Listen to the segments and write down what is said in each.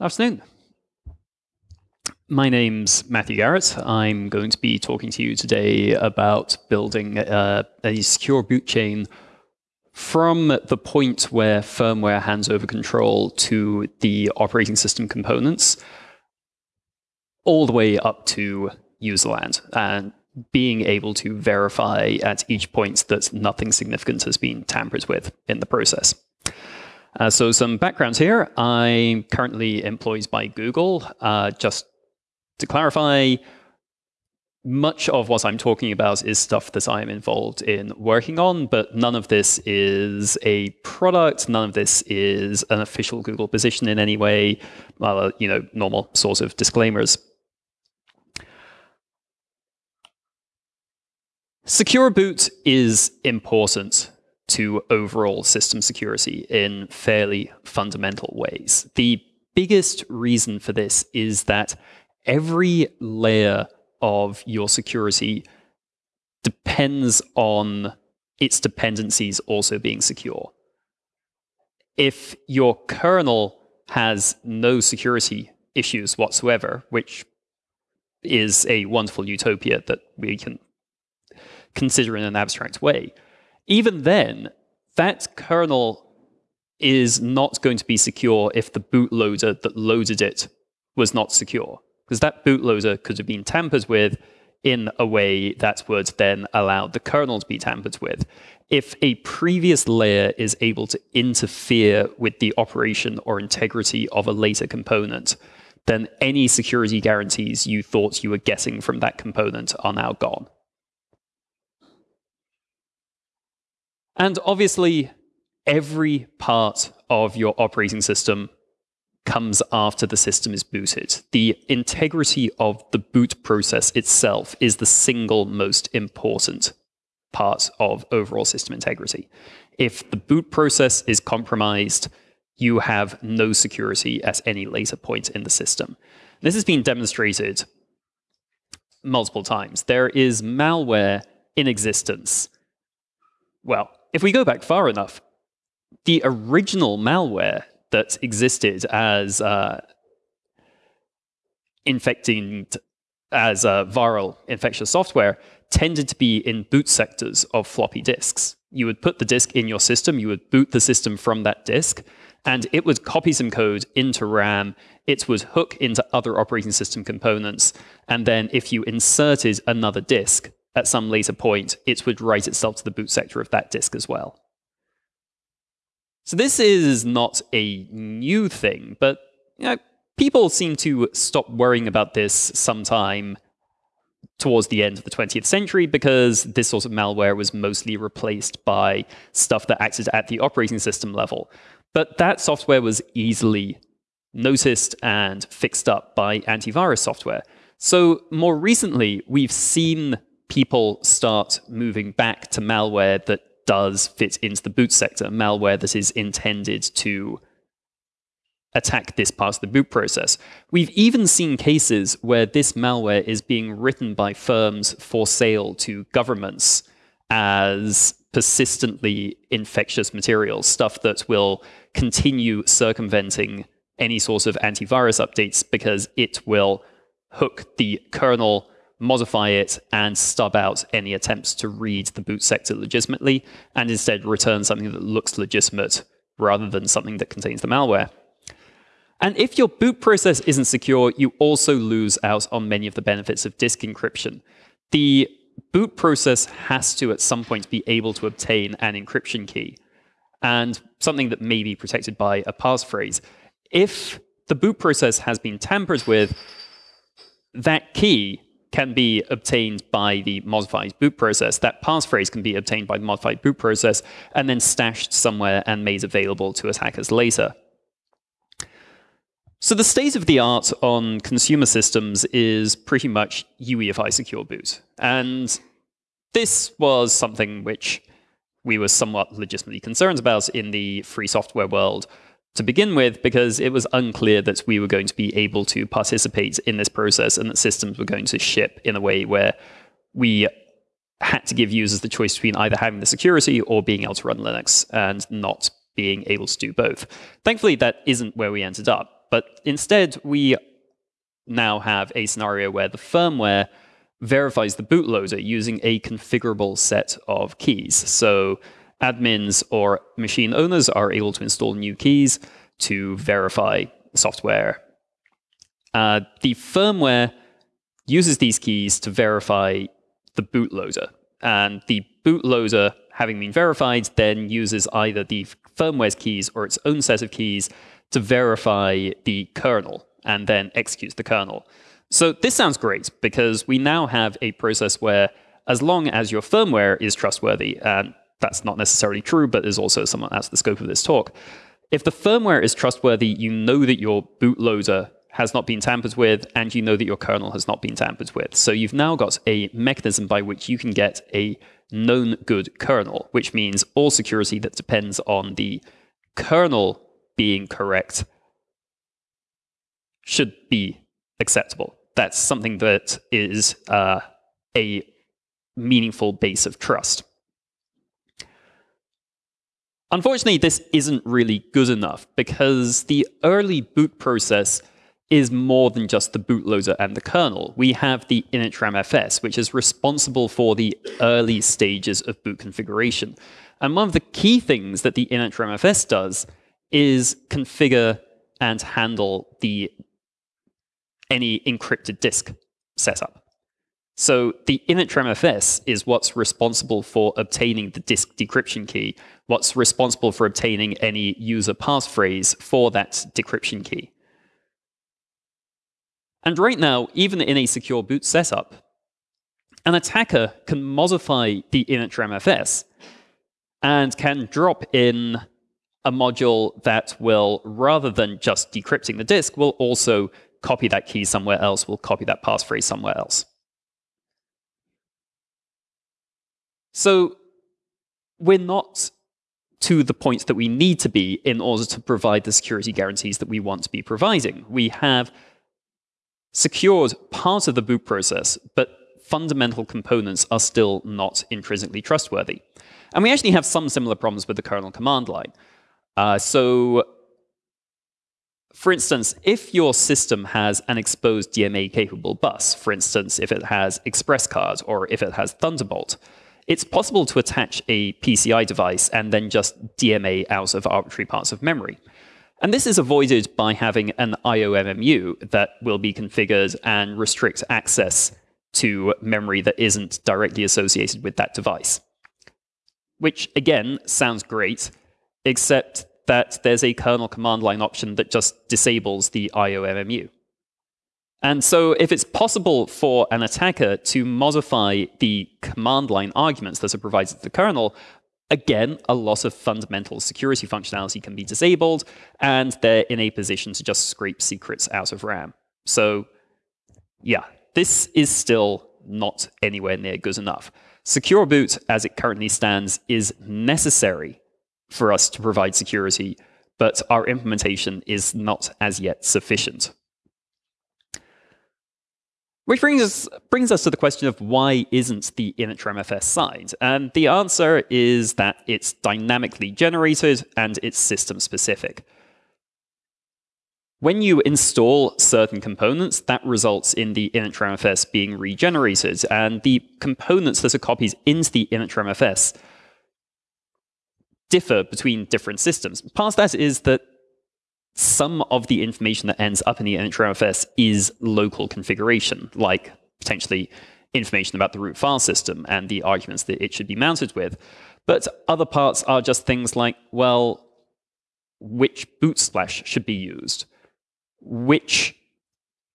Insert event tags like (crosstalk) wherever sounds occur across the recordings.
Afternoon. My name's Matthew Garrett. I'm going to be talking to you today about building a, a secure boot chain from the point where firmware hands over control to the operating system components, all the way up to userland, and being able to verify at each point that nothing significant has been tampered with in the process. Uh, so some backgrounds here. I'm currently employed by Google. Uh, just to clarify, much of what I'm talking about is stuff that I'm involved in working on, but none of this is a product. None of this is an official Google position in any way. Well, you know, normal sorts of disclaimers. Secure boot is important to overall system security in fairly fundamental ways. The biggest reason for this is that every layer of your security depends on its dependencies also being secure. If your kernel has no security issues whatsoever, which is a wonderful utopia that we can consider in an abstract way, even then, that kernel is not going to be secure if the bootloader that loaded it was not secure. Because that bootloader could have been tampered with in a way that would then allow the kernel to be tampered with. If a previous layer is able to interfere with the operation or integrity of a later component, then any security guarantees you thought you were getting from that component are now gone. And obviously, every part of your operating system comes after the system is booted. The integrity of the boot process itself is the single most important part of overall system integrity. If the boot process is compromised, you have no security at any later point in the system. This has been demonstrated multiple times. There is malware in existence. Well, if we go back far enough, the original malware that existed as uh, infecting as uh, viral infectious software tended to be in boot sectors of floppy disks. You would put the disk in your system, you would boot the system from that disk, and it would copy some code into RAM. It would hook into other operating system components, and then if you inserted another disk, at some later point, it would write itself to the boot sector of that disk as well. So this is not a new thing, but you know, people seem to stop worrying about this sometime towards the end of the 20th century because this sort of malware was mostly replaced by stuff that acted at the operating system level. But that software was easily noticed and fixed up by antivirus software. So more recently, we've seen people start moving back to malware that does fit into the boot sector, malware that is intended to attack this part of the boot process. We've even seen cases where this malware is being written by firms for sale to governments as persistently infectious materials, stuff that will continue circumventing any sort of antivirus updates because it will hook the kernel modify it, and stub out any attempts to read the boot sector legitimately, and instead return something that looks legitimate rather than something that contains the malware. And if your boot process isn't secure, you also lose out on many of the benefits of disk encryption. The boot process has to, at some point, be able to obtain an encryption key, and something that may be protected by a passphrase. If the boot process has been tampered with, that key can be obtained by the modified boot process. That passphrase can be obtained by the modified boot process and then stashed somewhere and made available to attackers later. So the state of the art on consumer systems is pretty much UEFI secure boot. And this was something which we were somewhat legitimately concerned about in the free software world to begin with because it was unclear that we were going to be able to participate in this process and that systems were going to ship in a way where we had to give users the choice between either having the security or being able to run Linux and not being able to do both. Thankfully, that isn't where we ended up. But instead, we now have a scenario where the firmware verifies the bootloader using a configurable set of keys. So admins or machine owners are able to install new keys to verify software. Uh, the firmware uses these keys to verify the bootloader. And the bootloader, having been verified, then uses either the firmware's keys or its own set of keys to verify the kernel and then executes the kernel. So this sounds great because we now have a process where as long as your firmware is trustworthy, and that's not necessarily true, but is also somewhat that's the scope of this talk. If the firmware is trustworthy, you know that your bootloader has not been tampered with, and you know that your kernel has not been tampered with. So you've now got a mechanism by which you can get a known good kernel, which means all security that depends on the kernel being correct should be acceptable. That's something that is uh, a meaningful base of trust. Unfortunately, this isn't really good enough because the early boot process is more than just the bootloader and the kernel. We have the initramfs, which is responsible for the early stages of boot configuration. And one of the key things that the initramfs does is configure and handle the any encrypted disk setup. So the initramfs is what's responsible for obtaining the disk decryption key, what's responsible for obtaining any user passphrase for that decryption key. And right now, even in a secure boot setup, an attacker can modify the initramfs and can drop in a module that will, rather than just decrypting the disk, will also copy that key somewhere else, will copy that passphrase somewhere else. So we're not to the point that we need to be in order to provide the security guarantees that we want to be providing. We have secured part of the boot process, but fundamental components are still not intrinsically trustworthy. And we actually have some similar problems with the kernel command line. Uh, so, for instance, if your system has an exposed DMA-capable bus, for instance, if it has Express ExpressCard or if it has Thunderbolt, it's possible to attach a PCI device and then just DMA out of arbitrary parts of memory. And this is avoided by having an IOMMU that will be configured and restrict access to memory that isn't directly associated with that device. Which, again, sounds great, except that there's a kernel command line option that just disables the IOMMU. And so if it's possible for an attacker to modify the command line arguments that are provided to the kernel, again, a lot of fundamental security functionality can be disabled, and they're in a position to just scrape secrets out of RAM. So yeah, this is still not anywhere near good enough. Secure boot, as it currently stands, is necessary for us to provide security, but our implementation is not as yet sufficient. Which brings us, brings us to the question of why isn't the initramfs signed? And the answer is that it's dynamically generated and it's system specific. When you install certain components, that results in the initramfs being regenerated, and the components that are copies into the initramfs differ between different systems. Part of that is that some of the information that ends up in the initramfs is local configuration, like potentially information about the root file system and the arguments that it should be mounted with. But other parts are just things like, well, which boot splash should be used, which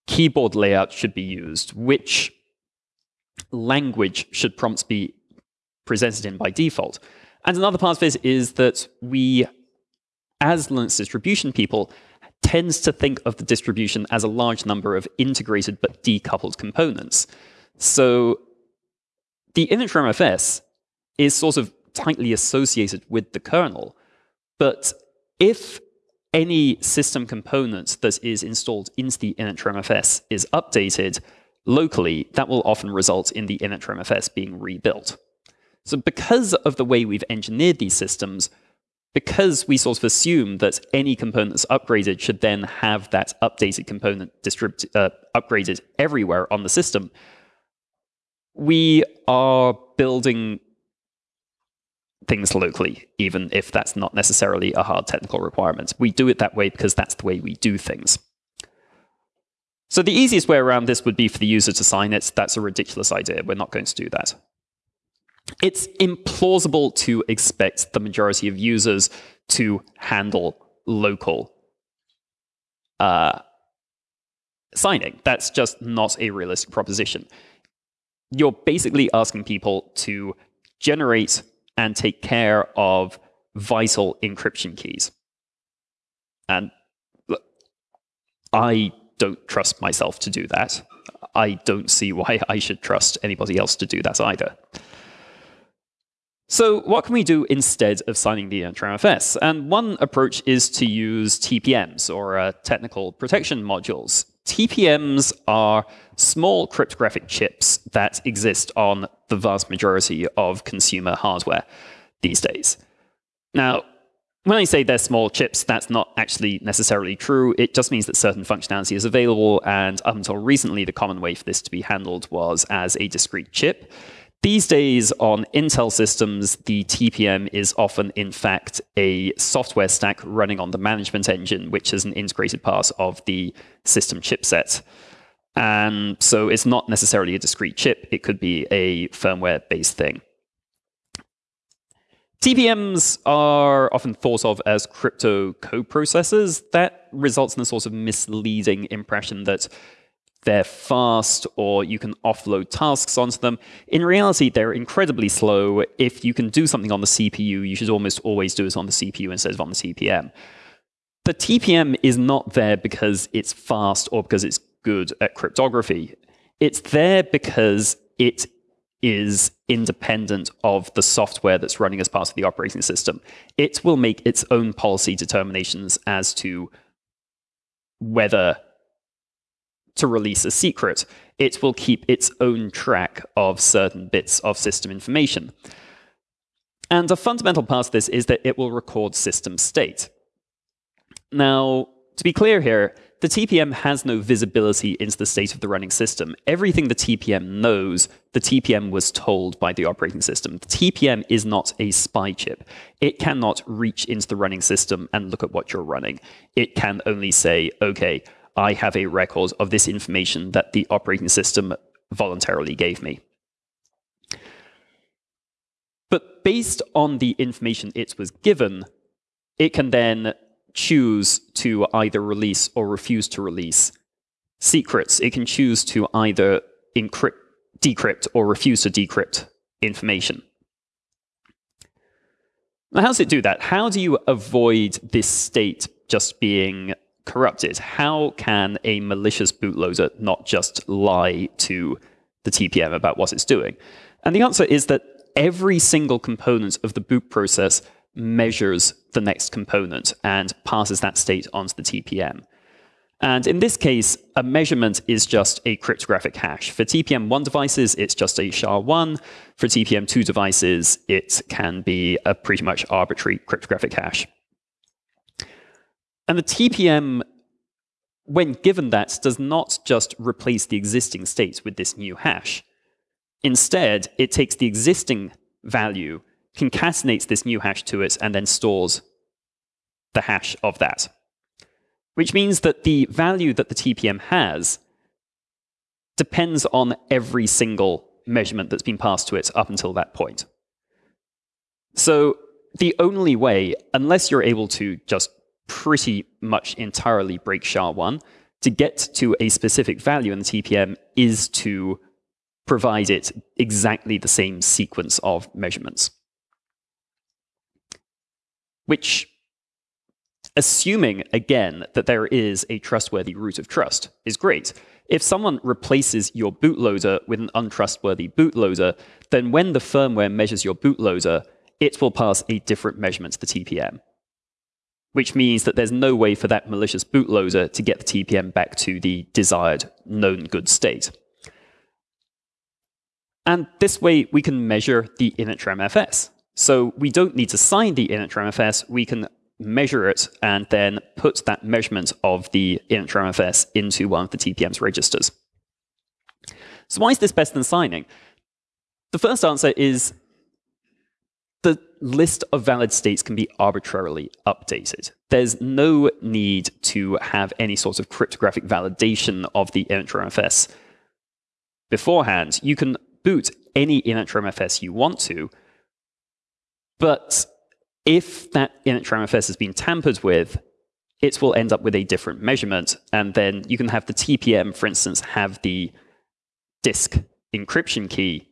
keyboard layout should be used, which language should prompts be presented in by default. And another part of this is that we as Linux distribution people, tends to think of the distribution as a large number of integrated but decoupled components. So the initramfs is sort of tightly associated with the kernel, but if any system component that is installed into the initramfs is updated locally, that will often result in the initramfs being rebuilt. So because of the way we've engineered these systems, because we sort of assume that any component that's upgraded should then have that updated component uh, upgraded everywhere on the system, we are building things locally, even if that's not necessarily a hard technical requirement. We do it that way because that's the way we do things. So the easiest way around this would be for the user to sign it. That's a ridiculous idea. We're not going to do that. It's implausible to expect the majority of users to handle local uh, signing. That's just not a realistic proposition. You're basically asking people to generate and take care of vital encryption keys. And I don't trust myself to do that. I don't see why I should trust anybody else to do that either. So what can we do instead of signing the MFS? And one approach is to use TPMs, or uh, technical protection modules. TPMs are small cryptographic chips that exist on the vast majority of consumer hardware these days. Now, when I say they're small chips, that's not actually necessarily true. It just means that certain functionality is available, and up until recently, the common way for this to be handled was as a discrete chip. These days on Intel systems, the TPM is often, in fact, a software stack running on the management engine, which is an integrated part of the system chipset. And so it's not necessarily a discrete chip, it could be a firmware based thing. TPMs are often thought of as crypto coprocessors. That results in a sort of misleading impression that they're fast or you can offload tasks onto them. In reality, they're incredibly slow. If you can do something on the CPU, you should almost always do it on the CPU instead of on the TPM. The TPM is not there because it's fast or because it's good at cryptography. It's there because it is independent of the software that's running as part of the operating system. It will make its own policy determinations as to whether to release a secret, it will keep its own track of certain bits of system information. And a fundamental part of this is that it will record system state. Now, to be clear here, the TPM has no visibility into the state of the running system. Everything the TPM knows, the TPM was told by the operating system. The TPM is not a spy chip. It cannot reach into the running system and look at what you're running. It can only say, okay, I have a record of this information that the operating system voluntarily gave me. But based on the information it was given, it can then choose to either release or refuse to release secrets. It can choose to either encrypt, decrypt or refuse to decrypt information. Now, how does it do that? How do you avoid this state just being corrupted, how can a malicious bootloader not just lie to the TPM about what it's doing? And the answer is that every single component of the boot process measures the next component and passes that state onto the TPM. And in this case, a measurement is just a cryptographic hash. For TPM1 devices, it's just a SHA-1. For TPM2 devices, it can be a pretty much arbitrary cryptographic hash. And the TPM, when given that, does not just replace the existing state with this new hash. Instead, it takes the existing value, concatenates this new hash to it, and then stores the hash of that. Which means that the value that the TPM has depends on every single measurement that's been passed to it up until that point. So the only way, unless you're able to just pretty much entirely break SHA-1 to get to a specific value in the TPM is to provide it exactly the same sequence of measurements. Which, assuming again that there is a trustworthy root of trust, is great. If someone replaces your bootloader with an untrustworthy bootloader, then when the firmware measures your bootloader, it will pass a different measurement to the TPM which means that there's no way for that malicious bootloader to get the TPM back to the desired known good state. And this way, we can measure the initramfs. So we don't need to sign the initramfs. We can measure it and then put that measurement of the initramfs into one of the TPM's registers. So why is this better than signing? The first answer is list of valid states can be arbitrarily updated. There's no need to have any sort of cryptographic validation of the initramfs beforehand. You can boot any initramfs you want to, but if that initramfs has been tampered with, it will end up with a different measurement, and then you can have the TPM, for instance, have the disk encryption key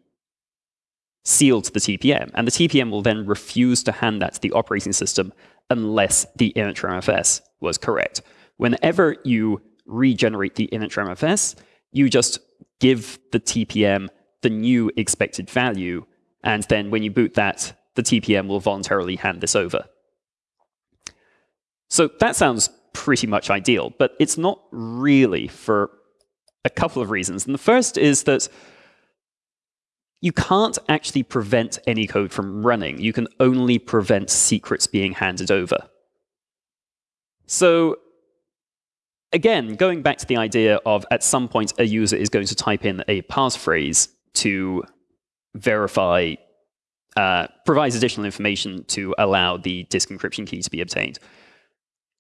sealed to the TPM, and the TPM will then refuse to hand that to the operating system unless the initramfs was correct. Whenever you regenerate the initramfs, you just give the TPM the new expected value, and then when you boot that, the TPM will voluntarily hand this over. So that sounds pretty much ideal, but it's not really for a couple of reasons. And the first is that you can't actually prevent any code from running. You can only prevent secrets being handed over. So again, going back to the idea of at some point a user is going to type in a passphrase to verify, uh, provides additional information to allow the disk encryption key to be obtained.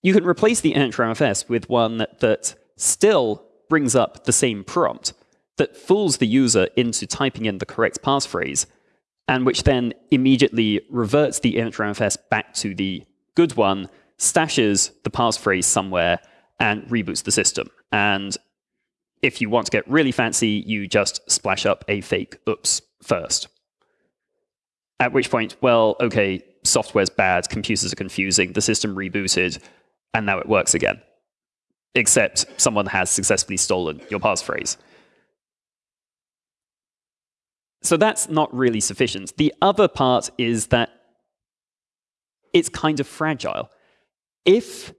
You can replace the initramfs with one that still brings up the same prompt, that fools the user into typing in the correct passphrase, and which then immediately reverts the initramfs back to the good one, stashes the passphrase somewhere, and reboots the system. And if you want to get really fancy, you just splash up a fake oops first. At which point, well, okay, software's bad, computers are confusing, the system rebooted, and now it works again. Except someone has successfully stolen your passphrase. So that's not really sufficient. The other part is that it's kind of fragile. If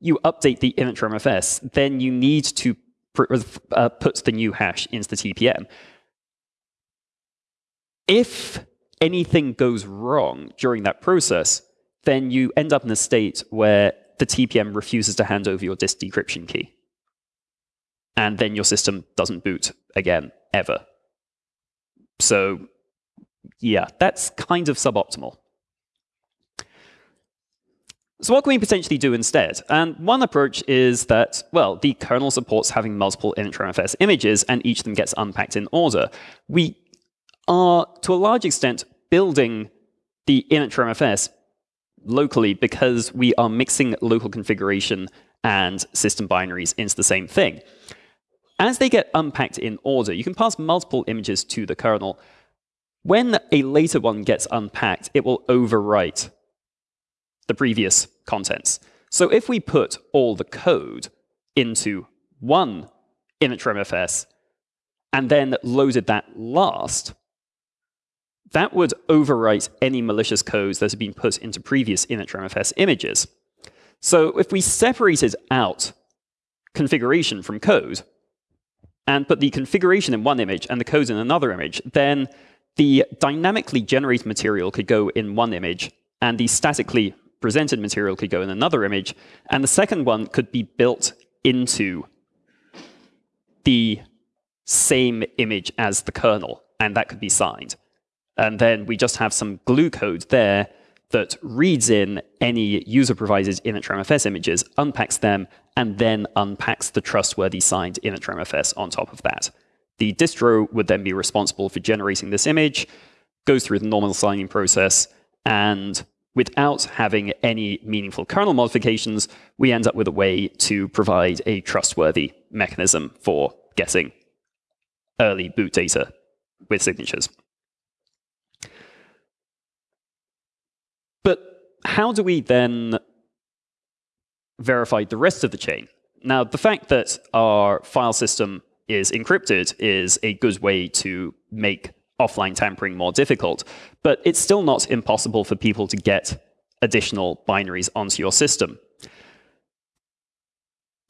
you update the initramfs, then you need to uh, put the new hash into the TPM. If anything goes wrong during that process, then you end up in a state where the TPM refuses to hand over your disk decryption key. And then your system doesn't boot again, ever. So yeah, that's kind of suboptimal. So what can we potentially do instead? And one approach is that, well, the kernel supports having multiple initramfs images, and each of them gets unpacked in order. We are, to a large extent, building the initramfs locally because we are mixing local configuration and system binaries into the same thing. As they get unpacked in order, you can pass multiple images to the kernel. When a later one gets unpacked, it will overwrite the previous contents. So if we put all the code into one initramfs and then loaded that last, that would overwrite any malicious codes that have been put into previous initramfs images. So if we separated out configuration from code, and put the configuration in one image and the code in another image, then the dynamically generated material could go in one image, and the statically presented material could go in another image, and the second one could be built into the same image as the kernel, and that could be signed. And then we just have some glue code there that reads in any user-provided initramfs images, unpacks them, and then unpacks the trustworthy signed initramfs on top of that. The distro would then be responsible for generating this image, goes through the normal signing process, and without having any meaningful kernel modifications, we end up with a way to provide a trustworthy mechanism for getting early boot data with signatures. But how do we then verify the rest of the chain? Now, the fact that our file system is encrypted is a good way to make offline tampering more difficult, but it's still not impossible for people to get additional binaries onto your system.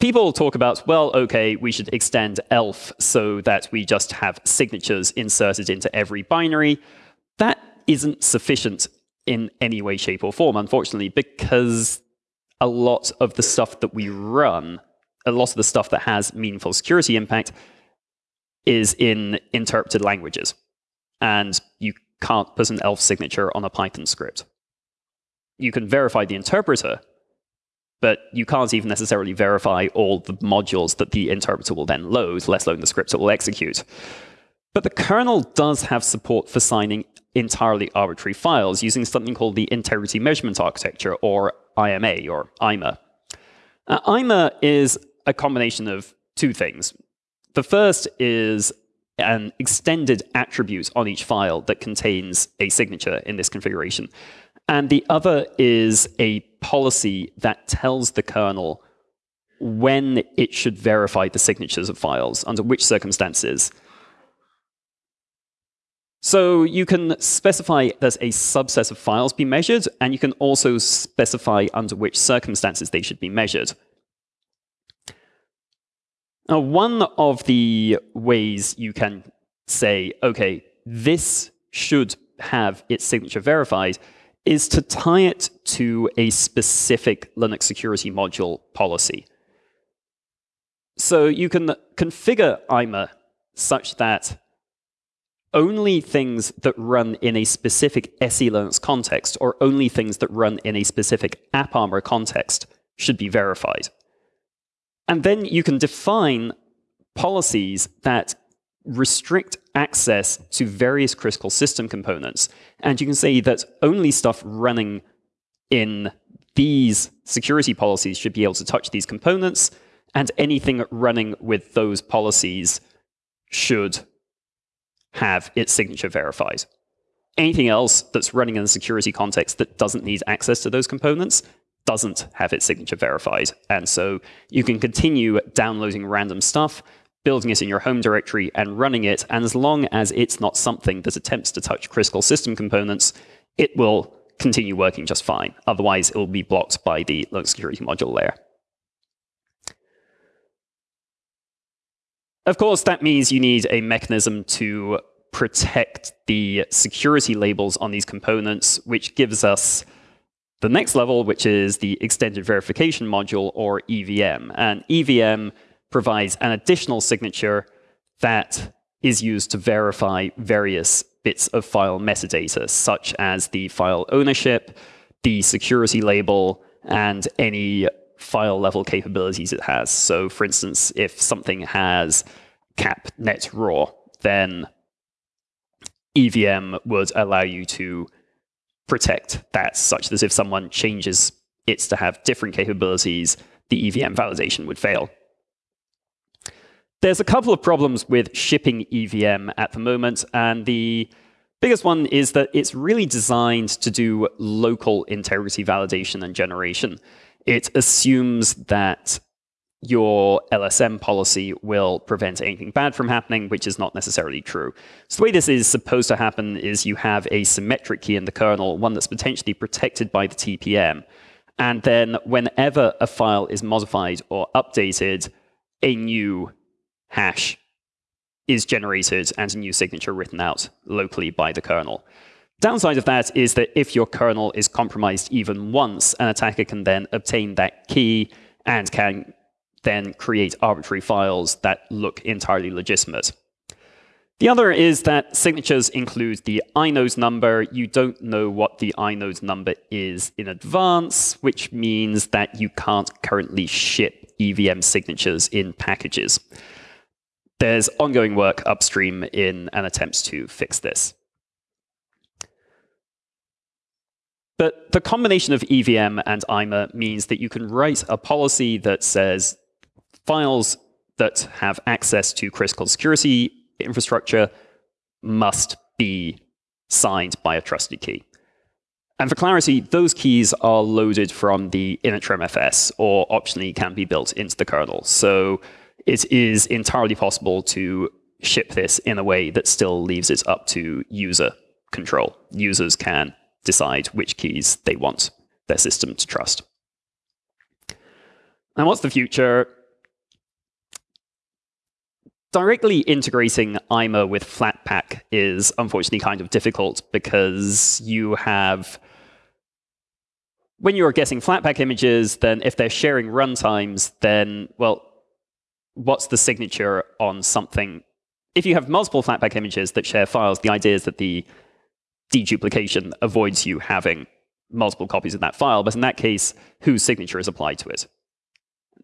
People talk about, well, okay, we should extend ELF so that we just have signatures inserted into every binary. That isn't sufficient in any way, shape, or form, unfortunately, because a lot of the stuff that we run, a lot of the stuff that has meaningful security impact, is in interpreted languages. And you can't put an ELF signature on a Python script. You can verify the interpreter, but you can't even necessarily verify all the modules that the interpreter will then load, let alone the scripts it will execute. But the kernel does have support for signing entirely arbitrary files using something called the Integrity Measurement Architecture, or IMA, or IMA. IMA is a combination of two things. The first is an extended attribute on each file that contains a signature in this configuration. And the other is a policy that tells the kernel when it should verify the signatures of files, under which circumstances. So you can specify that a subset of files be measured, and you can also specify under which circumstances they should be measured. Now, one of the ways you can say, OK, this should have its signature verified is to tie it to a specific Linux security module policy. So you can configure IMA such that only things that run in a specific SE Linux context or only things that run in a specific AppArmor context should be verified. And then you can define policies that restrict access to various critical system components. And you can say that only stuff running in these security policies should be able to touch these components, and anything running with those policies should have its signature verified. Anything else that's running in a security context that doesn't need access to those components doesn't have its signature verified. And so you can continue downloading random stuff building it in your home directory and running it. And as long as it's not something that attempts to touch critical system components, it will continue working just fine. Otherwise, it will be blocked by the Linux security module layer. Of course, that means you need a mechanism to protect the security labels on these components, which gives us the next level, which is the Extended Verification Module, or EVM. And EVM provides an additional signature that is used to verify various bits of file metadata, such as the file ownership, the security label, and any file level capabilities it has. So for instance, if something has cap net raw, then EVM would allow you to protect that such that if someone changes it to have different capabilities, the EVM validation would fail. There's a couple of problems with shipping EVM at the moment, and the biggest one is that it's really designed to do local integrity validation and generation. It assumes that your LSM policy will prevent anything bad from happening, which is not necessarily true. So the way this is supposed to happen is you have a symmetric key in the kernel, one that's potentially protected by the TPM. And then whenever a file is modified or updated, a new hash is generated and a new signature written out locally by the kernel. Downside of that is that if your kernel is compromised even once, an attacker can then obtain that key and can then create arbitrary files that look entirely legitimate. The other is that signatures include the inode number. You don't know what the inode number is in advance, which means that you can't currently ship EVM signatures in packages. There's ongoing work upstream in an attempt to fix this. But the combination of EVM and IMA means that you can write a policy that says files that have access to critical security infrastructure must be signed by a trusted key. And for clarity, those keys are loaded from the initramfs, or optionally can be built into the kernel. So it is entirely possible to ship this in a way that still leaves it up to user control. Users can decide which keys they want their system to trust. And what's the future? Directly integrating IMA with Flatpak is unfortunately kind of difficult because you have when you're getting Flatpak images, then if they're sharing runtimes, then, well, what's the signature on something? If you have multiple Flatpak images that share files, the idea is that the deduplication avoids you having multiple copies of that file, but in that case, whose signature is applied to it?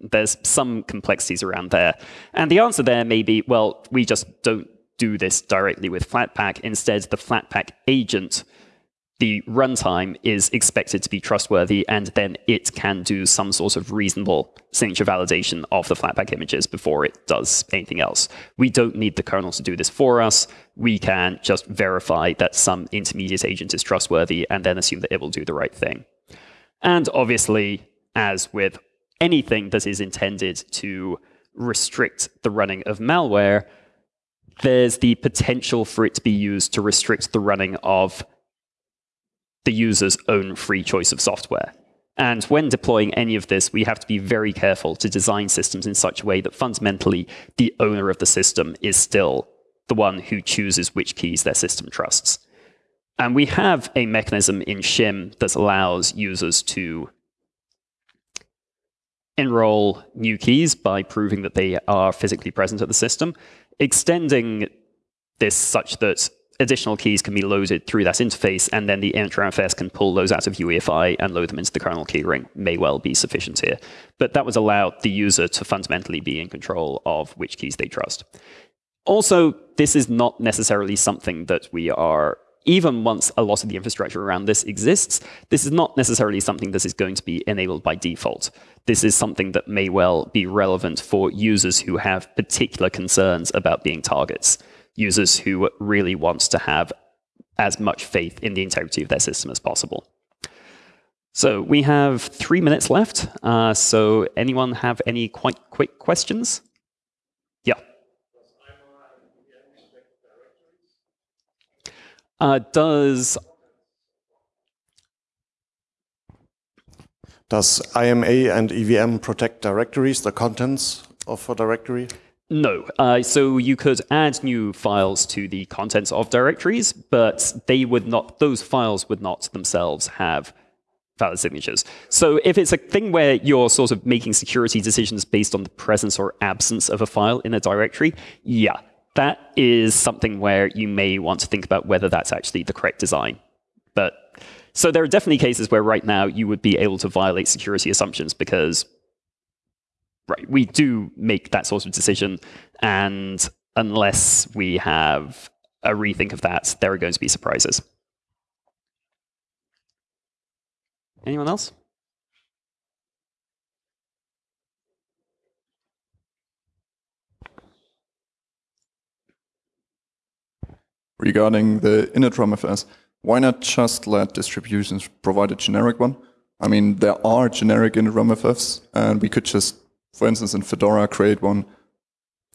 There's some complexities around there. And the answer there may be, well, we just don't do this directly with Flatpak. Instead, the Flatpak agent the runtime is expected to be trustworthy, and then it can do some sort of reasonable signature validation of the Flatpak images before it does anything else. We don't need the kernel to do this for us. We can just verify that some intermediate agent is trustworthy and then assume that it will do the right thing. And obviously, as with anything that is intended to restrict the running of malware, there's the potential for it to be used to restrict the running of the user's own free choice of software. And when deploying any of this, we have to be very careful to design systems in such a way that fundamentally the owner of the system is still the one who chooses which keys their system trusts. And we have a mechanism in Shim that allows users to enroll new keys by proving that they are physically present at the system, extending this such that additional keys can be loaded through that interface, and then the initramfs can pull those out of UEFI and load them into the kernel keyring may well be sufficient here. But that would allow the user to fundamentally be in control of which keys they trust. Also, this is not necessarily something that we are, even once a lot of the infrastructure around this exists, this is not necessarily something that is going to be enabled by default. This is something that may well be relevant for users who have particular concerns about being targets users who really want to have as much faith in the integrity of their system as possible. So we have three minutes left. Uh, so anyone have any quite quick questions? Yeah. Uh, does Does IMA and EVM protect directories, the contents of a directory? No. Uh, so you could add new files to the contents of directories, but they would not; those files would not themselves have valid signatures. So if it's a thing where you're sort of making security decisions based on the presence or absence of a file in a directory, yeah, that is something where you may want to think about whether that's actually the correct design. But so there are definitely cases where right now you would be able to violate security assumptions because right, we do make that sort of decision. And unless we have a rethink of that, there are going to be surprises. Anyone else? Regarding the initramfs, why not just let distributions provide a generic one? I mean, there are generic initramfs, and we could just for instance, in Fedora, create one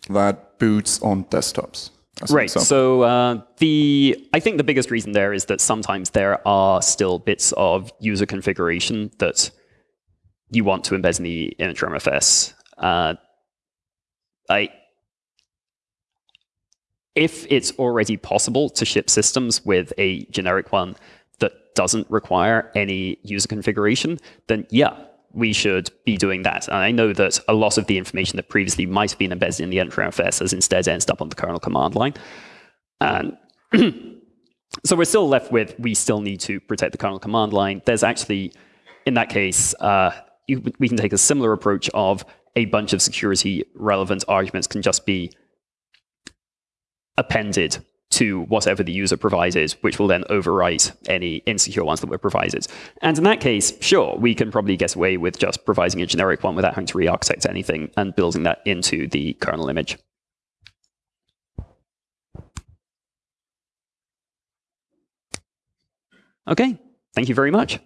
that boots on desktops. Right. So uh, the I think the biggest reason there is that sometimes there are still bits of user configuration that you want to embed in the initramfs. Uh, I if it's already possible to ship systems with a generic one that doesn't require any user configuration, then yeah, we should be doing that. And I know that a lot of the information that previously might have been embedded in the initramfs has instead ended up on the kernel command line. And (clears throat) so we're still left with, we still need to protect the kernel command line. There's actually, in that case, uh, you, we can take a similar approach of a bunch of security relevant arguments can just be appended to whatever the user provided, which will then overwrite any insecure ones that were provided. And in that case, sure, we can probably get away with just providing a generic one without having to re-architect anything and building that into the kernel image. Okay, thank you very much.